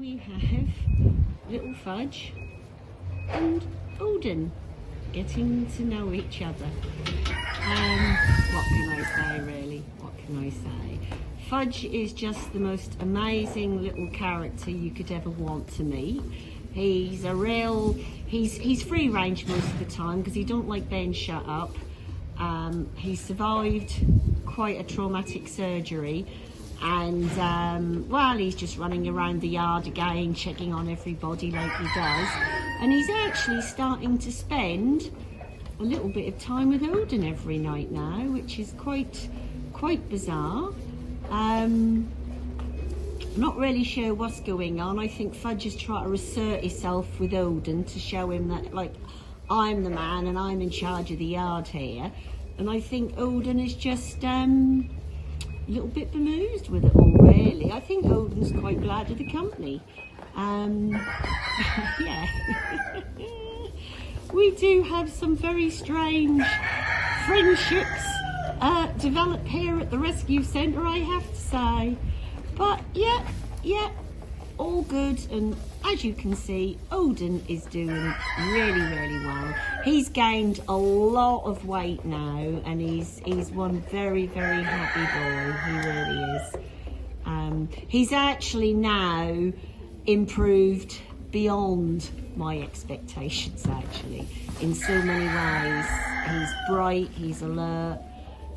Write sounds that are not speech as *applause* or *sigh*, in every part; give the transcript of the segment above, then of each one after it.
have little Fudge and Odin getting to know each other. Um, what can I say really? What can I say? Fudge is just the most amazing little character you could ever want to meet. He's a real, he's, he's free range most of the time because he don't like being shut up. Um, he survived quite a traumatic surgery and um, well he's just running around the yard again checking on everybody like he does and he's actually starting to spend a little bit of time with Odin every night now which is quite quite bizarre. Um, not really sure what's going on. I think Fudge is trying to assert himself with Odin to show him that like I'm the man and I'm in charge of the yard here. And I think Odin is just um, little bit bemused with it all, really. I think Odin's quite glad of the company. Um, *laughs* yeah. *laughs* we do have some very strange friendships uh, develop here at the rescue centre, I have to say. But yeah, yeah, all good and as you can see, Odin is doing really, really well. He's gained a lot of weight now and he's he's one very, very happy boy. He really is. Um, he's actually now improved beyond my expectations actually in so many ways. He's bright, he's alert,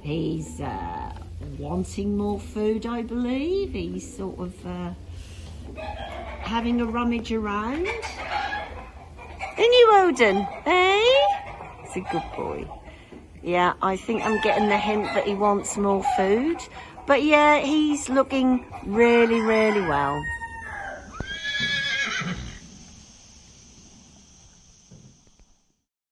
he's uh, wanting more food I believe. He's sort of uh, having a rummage around. And you, Odin, eh? He's a good boy. Yeah, I think I'm getting the hint that he wants more food. But yeah, he's looking really, really well.